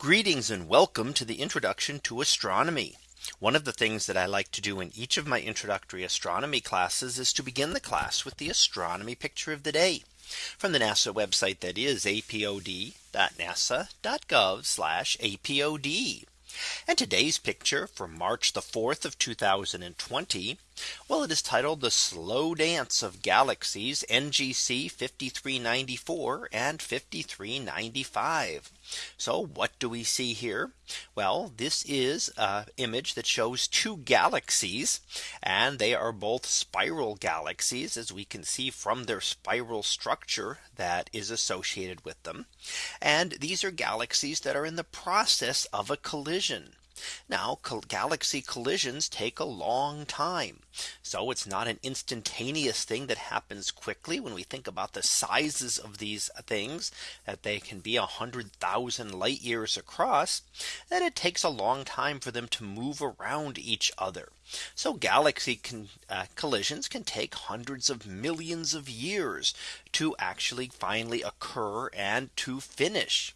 Greetings and welcome to the introduction to astronomy. One of the things that I like to do in each of my introductory astronomy classes is to begin the class with the astronomy picture of the day from the NASA website that is apod.nasa.gov apod. And today's picture for March the 4th of 2020. Well, it is titled the slow dance of galaxies NGC 5394 and 5395. So what do we see here? Well, this is an image that shows two galaxies and they are both spiral galaxies as we can see from their spiral structure that is associated with them. And these are galaxies that are in the process of a collision. Now galaxy collisions take a long time. So it's not an instantaneous thing that happens quickly when we think about the sizes of these things that they can be a hundred thousand light years across that it takes a long time for them to move around each other. So galaxy uh, collisions can take hundreds of millions of years to actually finally occur and to finish.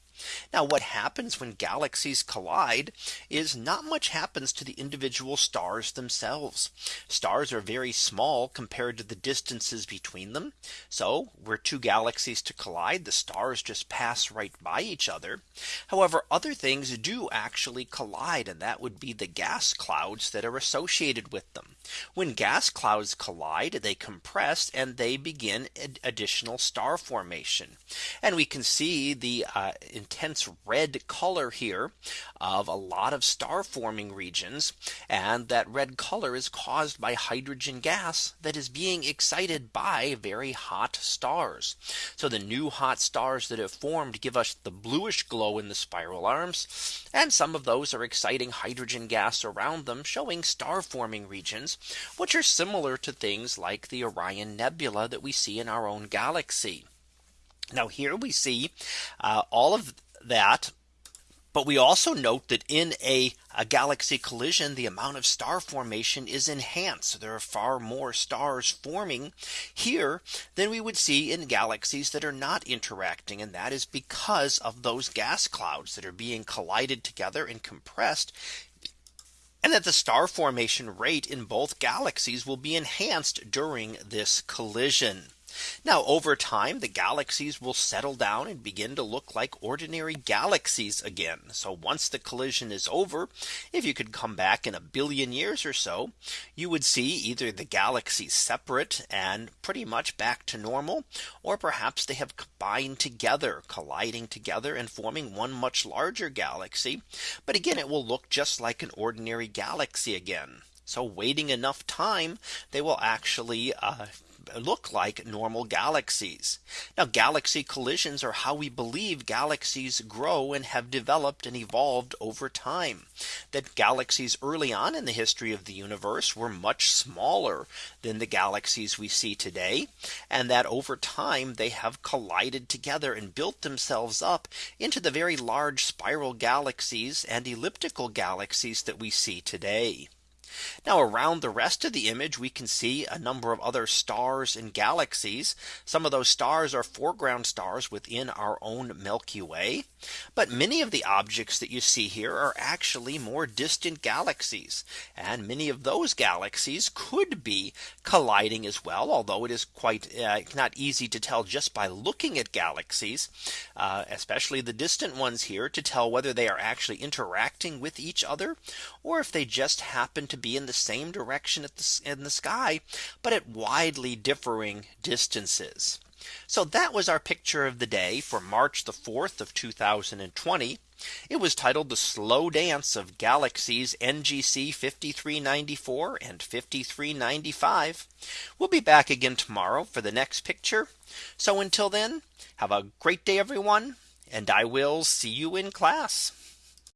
Now what happens when galaxies collide is not much happens to the individual stars themselves. Stars are very small compared to the distances between them. So were two galaxies to collide, the stars just pass right by each other. However, other things do actually collide and that would be the gas clouds that are associated with them. When gas clouds collide, they compress and they begin additional star formation. And we can see the uh, intense red color here of a lot of star forming regions. And that red color is caused by hydrogen gas that is being excited by very hot stars. So the new hot stars that have formed give us the bluish glow in the spiral arms. And some of those are exciting hydrogen gas around them showing star forming regions, which are similar to things like the Orion Nebula that we see in our own galaxy. Now here we see uh, all of that. But we also note that in a, a, galaxy collision, the amount of star formation is enhanced. There are far more stars forming here than we would see in galaxies that are not interacting. And that is because of those gas clouds that are being collided together and compressed and that the star formation rate in both galaxies will be enhanced during this collision. Now over time the galaxies will settle down and begin to look like ordinary galaxies again. So once the collision is over, if you could come back in a billion years or so, you would see either the galaxies separate and pretty much back to normal, or perhaps they have combined together, colliding together and forming one much larger galaxy. But again, it will look just like an ordinary galaxy again. So waiting enough time, they will actually uh, look like normal galaxies. Now galaxy collisions are how we believe galaxies grow and have developed and evolved over time. That galaxies early on in the history of the universe were much smaller than the galaxies we see today. And that over time they have collided together and built themselves up into the very large spiral galaxies and elliptical galaxies that we see today. Now around the rest of the image we can see a number of other stars and galaxies. Some of those stars are foreground stars within our own Milky Way. But many of the objects that you see here are actually more distant galaxies. And many of those galaxies could be colliding as well. Although it is quite uh, not easy to tell just by looking at galaxies, uh, especially the distant ones here to tell whether they are actually interacting with each other or if they just happen to be in the same direction at the, in the sky, but at widely differing distances. So that was our picture of the day for March the 4th of 2020. It was titled the slow dance of galaxies NGC 5394 and 5395. We'll be back again tomorrow for the next picture. So until then, have a great day, everyone. And I will see you in class.